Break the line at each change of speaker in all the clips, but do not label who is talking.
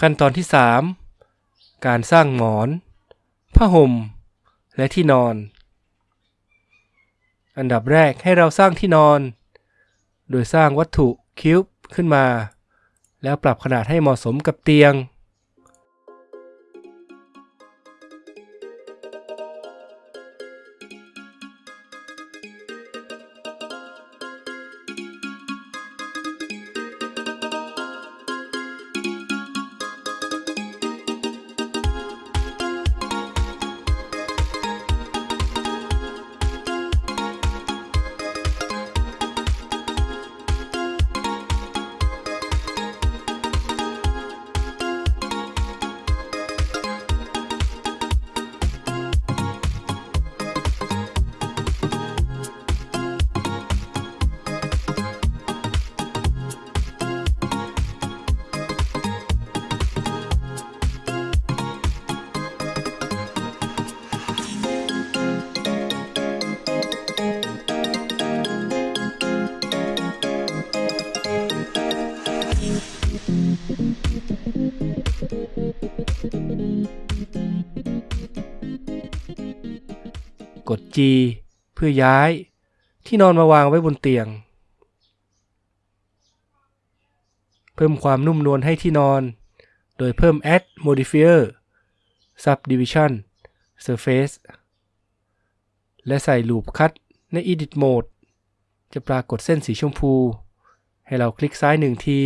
ขั้นตอนที่ 3 การสร้างหมอน ผ้าห่ม และที่นอน อันดับแรกให้เราสร้างที่นอน โดยสร้างวัตถุคิวบ์ขึ้นมา แล้วปรับขนาดให้เหมาะสมกับเตียง กด G เพื่อย้าย ที่นอนมาวางไว้บนเตียง เพิ่มความนุ่มนวลให้ที่นอน โดยเพิ่ม add modifier subdivision surface และใส่ loop cut ใน edit mode จะปรากฏเส้นสีชมพู ให้เราคลิกซ้ายหนึ่งที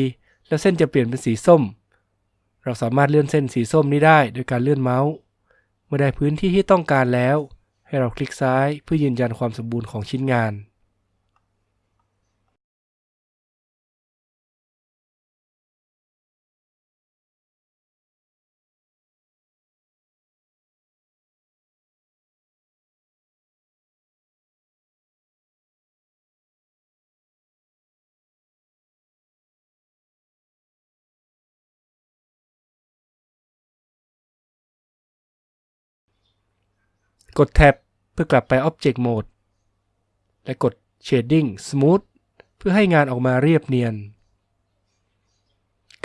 แล้วเส้นจะเปลี่ยนเป็นสีส้ม เราสามารถเลื่อนเส้นสีส้มนี้ได้โดยการเลื่อนเมาส์ เมื่อได้พื้นที่ที่ต้องการแล้ว ให้เราคลิกซ้ายเพื่อยืนยันความสมบูรณ์ของชิ้นงาน กดแท็บเพื่อกลับไป Object Mode และกด Shading Smooth เพื่อให้งานออกมาเรียบเนียน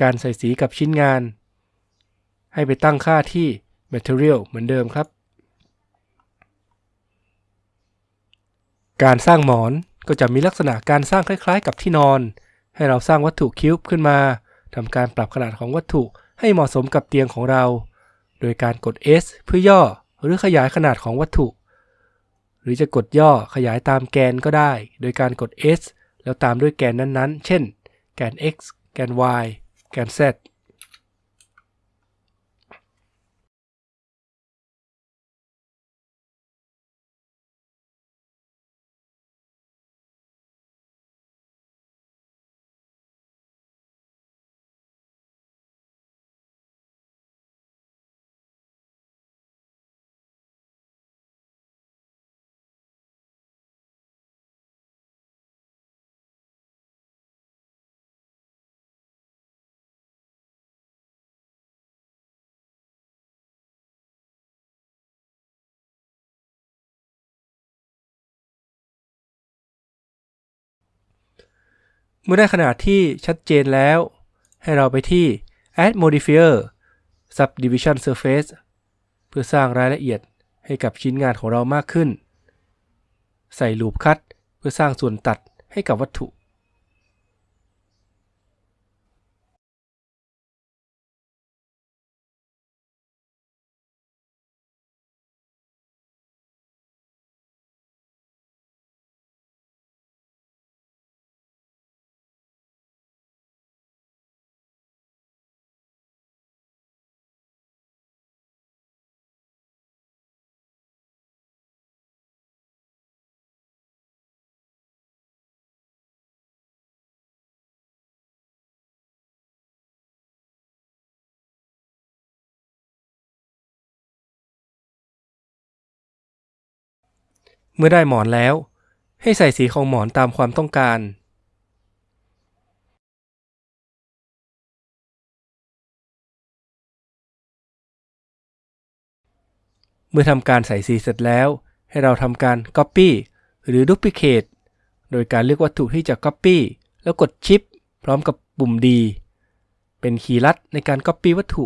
การใส่สีกับชิ้นงาน ให้ไปตั้งค่าที่ Material เหมือนเดิมครับ การสร้างหมอนก็จะมีลักษณะการสร้างคล้ายๆ กับที่นอน ให้เราสร้างวัตถุคิวบ์ขึ้นมาทำการปรับขนาดของวัตถุให้เหมาะสมกับเตียงของเรา โดยการกด S เพื่อย่อ หรือขยายขนาดของวัตถุ หรือจะกดย่อขยายตามแกนก็ได้ โดยการกด S แล้วตามด้วยแกนนั้นๆ เช่น แกน x แกน y แกน z เมื่อได้ขนาดที่ชัดเจนแล้ว ให้เราไปที่ add modifier subdivision surface เพื่อสร้างรายละเอียดให้กับชิ้นงานของเรามากขึ้น ใส่ลูปคัดเพื่อสร้างส่วนตัดให้กับวัตถุ เมื่อได้หมอนแล้ว ให้ใส่สีของหมอนตามความต้องการ เมื่อทำการใส่สีเสร็จแล้ว ให้เราทำการ Copy หรือ Duplicate โดยการเลือกวัตถุที่จะ Copy แล้วกด Shift พร้อมกับปุ่ม D เป็นคีย์ลัดในการ Copy วัตถุ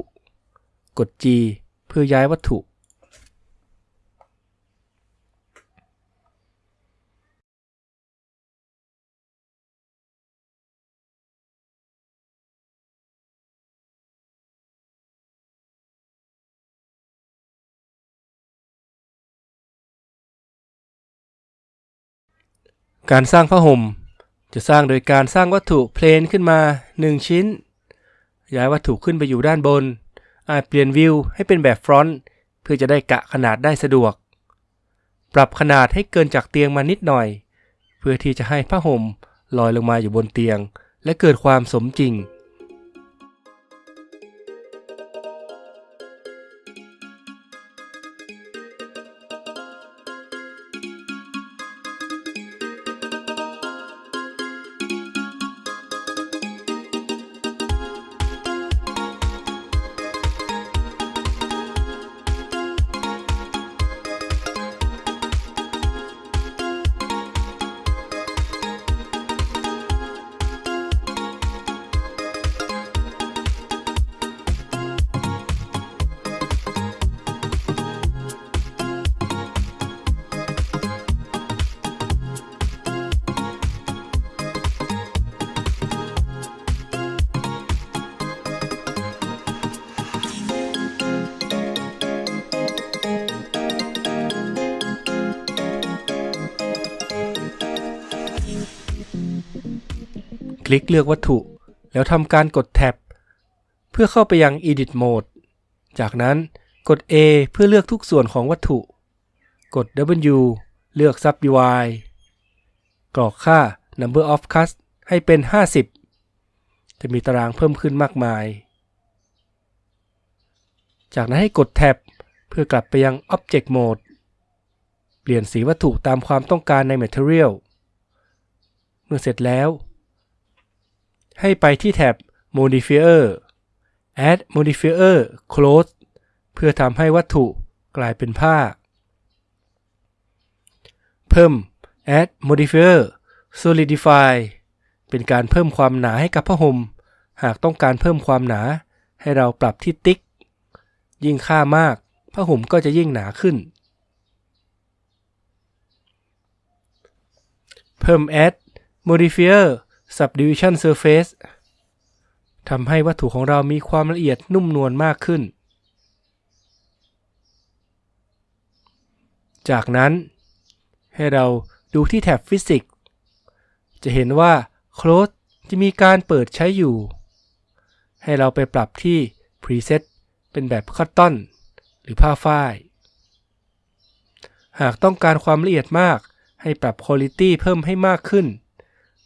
กด G เพื่อย้ายวัตถุ การสร้างผ้าห่ม จะสร้างโดยการสร้างวัตถุเพลนขึ้นมา 1 ชิ้น ย้ายวัตถุขึ้นไปอยู่ด้านบน อาจเปลี่ยนวิวให้เป็นแบบฟรอนต์เพื่อจะได้กะขนาดได้สะดวก ปรับขนาดให้เกินจากเตียงมานิดหน่อย เพื่อที่จะให้ผ้าห่มลอยลงมาอยู่บนเตียง และเกิดความสมจริง ลิกเลือกวัตถุ แล้วทำการกดแท็บ เพื่อเข้าไปยัง Edit Mode จากนั้นกด A เพื่อเลือกทุกส่วนของวัตถุ กด W เลือก Subdivide กรอกค่า Number of Cuts ให้เป็น 50 จะมีตารางเพิ่มขึ้นมากมาย จากนั้นให้กดแท็บ เพื่อกลับไปยัง Object Mode เปลี่ยนสีวัตถุตามความต้องการใน Material เมื่อเสร็จแล้ว ให้ไปที่แท็บ Modifier Add Modifier Close เพื่อทำให้วัตถุกลายเป็นผ้า เพิ่ม Add Modifier Solidify เป็นการเพิ่มความหนาให้กับผ้าห่ม หากต้องการเพิ่มความหนา ให้เราปรับที่ติ๊ก ยิ่งค่ามากผ้าห่มก็จะยิ่งหนาขึ้น เพิ่ม Add Modifier Subdivision Surface ทำให้วัตถุของเรามีความละเอียดนุ่มนวลมากขึ้น จากนั้น ให้เราดูที่แท็บ Physics จะเห็นว่า Close จะมีการเปิดใช้อยู่ ให้เราไปปรับที่ Preset เป็นแบบคัตตอนหรือผ้าฝ้าย หากต้องการความละเอียดมากให้ปรับ Quality เพิ่มให้มากขึ้น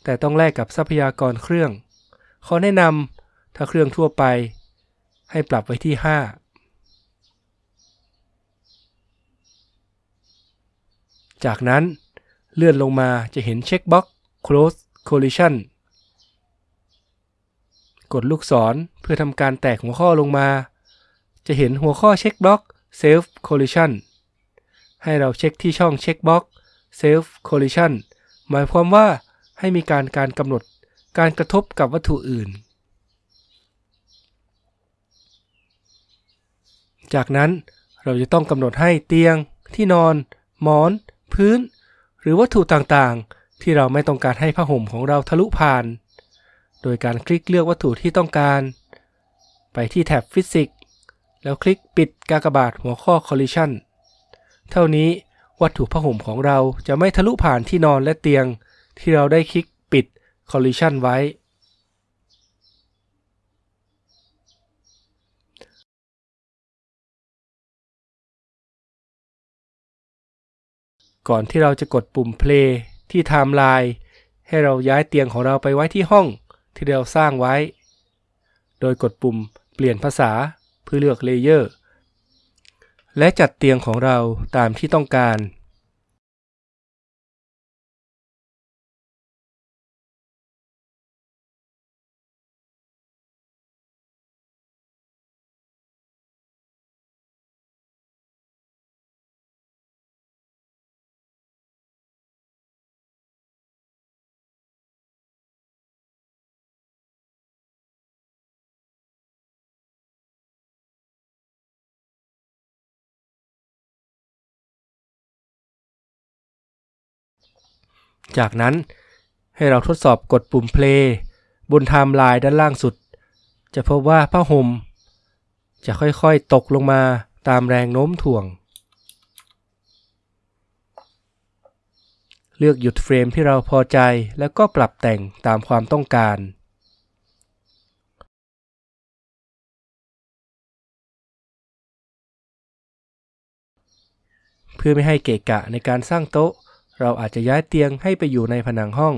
แต่ต้องแลกกับทรัพยากรเครื่อง ขอแนะนำถ้าเครื่องทั่วไป ให้ปรับไว้ที่ 5 จากนั้นเลื่อนลงมาจะเห็นเช็คบ็อก Close Collision กดลูกศรเพื่อทำการแตกหัวข้อลงมา จะเห็นหัวข้อเช็คบล็อก Self Collision ให้เราเช็คที่ช่องเช็คบ็อก Self Collision หมายความว่า ให้มีการการกำหนดการกระทบกับวัตถุอื่น จากนั้นเราจะต้องกำหนดให้เตียง ที่นอน หมอน พื้น หรือวัตถุต่างๆ ที่เราไม่ต้องการให้ผ้าห่มของเราทะลุผ่าน โดยการคลิกเลือกวัตถุที่ต้องการ ไปที่แท็บ Physics แล้วคลิกปิดกากบาทหัวข้อ Collision เท่านี้วัตถุผ้าห่มของเราจะไม่ทะลุผ่านที่นอนและเตียง ที่เราได้คลิกปิด Collision ไว้ ก่อนที่เราจะกดปุ่ม play ที่ timeline ให้เราย้ายเตียงของเราไปไว้ที่ห้องที่เราสร้างไว้ โดยกดปุ่มเปลี่ยนภาษาเพื่อเลือกเลเยอร์ และจัดเตียงของเราตามที่ต้องการ จากนั้นให้เราทดสอบกดปุ่ม play บนไทม์ไลน์ด้านล่างสุด จะพบว่าผ้าห่มจะค่อยๆตกลงมาตามแรงโน้มถ่วง เลือกหยุดเฟรมที่เราพอใจแล้วก็ปรับแต่งตามความต้องการเพื่อไม่ให้เกะกะในการสร้างโต๊ะ เราอาจจะย้ายเตียงให้ไปอยู่ในผนังห้อง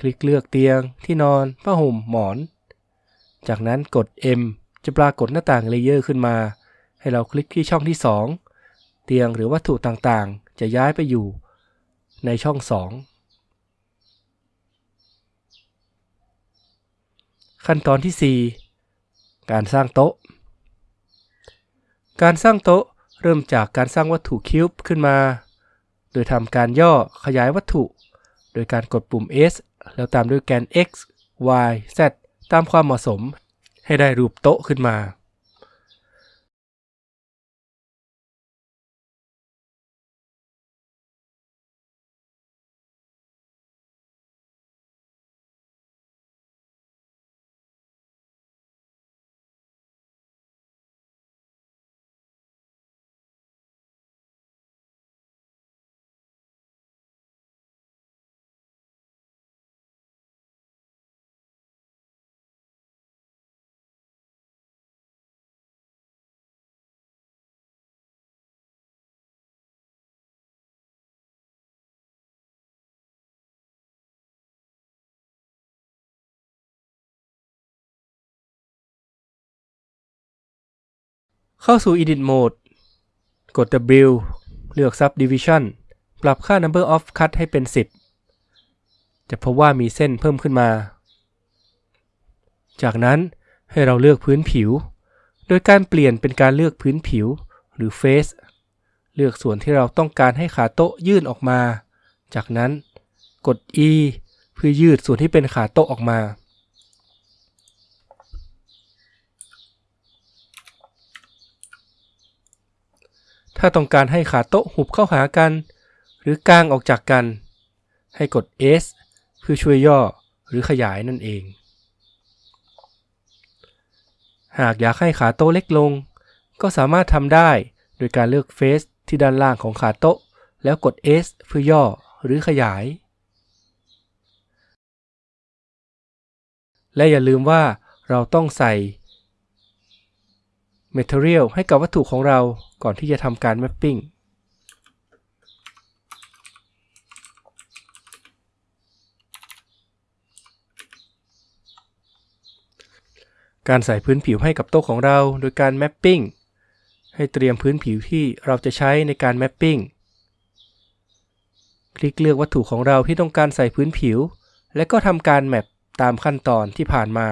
คลิกเลือกเตียง ที่นอนผ้าห่มหมอน จากนั้นกด M จะปรากฏหน้าต่างเลเยอร์ขึ้นมา ให้เราคลิกที่ช่องที่ 2 เตียงหรือวัตถุต่างๆ จะย้ายไปอยู่ ในช่อง 2 ขั้นตอนที่ 4 การสร้างโต๊ะ การสร้างโต๊ะเริ่มจากการสร้างวัตถุคิวบ์ขึ้นมา โดยทำการย่อขยายวัตถุ โดยการกดปุ่ม S แล้วตามด้วยแกน X Y Z ตามความเหมาะสม ให้ได้รูปโต๊ะขึ้นมา เข้าสู่ Edit Mode กด W เลือก Subdivision ปรับค่า Number of Cut ให้เป็น 10 จะพบว่ามีเส้นเพิ่มขึ้นมา จากนั้นให้เราเลือกพื้นผิว โดยการเปลี่ยนเป็นการเลือกพื้นผิวหรือ Face เลือกส่วนที่เราต้องการให้ขาโต๊ะยื่นออกมา จากนั้นกด E เพื่อยืดส่วนที่เป็นขาโต๊ะออกมา ถ้าต้องการให้ขาโต๊ะหุบเข้าหากัน หรือกางออกจากกัน ให้กด S เพื่อช่วยย่อหรือขยายนั่นเอง หากอยากให้ขาโต๊ะเล็กลง ก็สามารถทำได้โดยการเลือกเฟสที่ด้านล่างของขาโต๊ะ แล้วกด S เพื่อย่อหรือขยาย และอย่าลืมว่าเราต้องใส่ Material ให้กับวัตถุของเราก่อนที่จะทำการ Mapping การใส่พื้นผิวให้กับโต๊ะของเราโดยการ Mapping ให้เตรียมพื้นผิวที่เราจะใช้ในการ Mapping คลิกเลือกวัตถุของเราที่ต้องการใส่พื้นผิว และก็ทำการแมปตามขั้นตอนที่ผ่านมา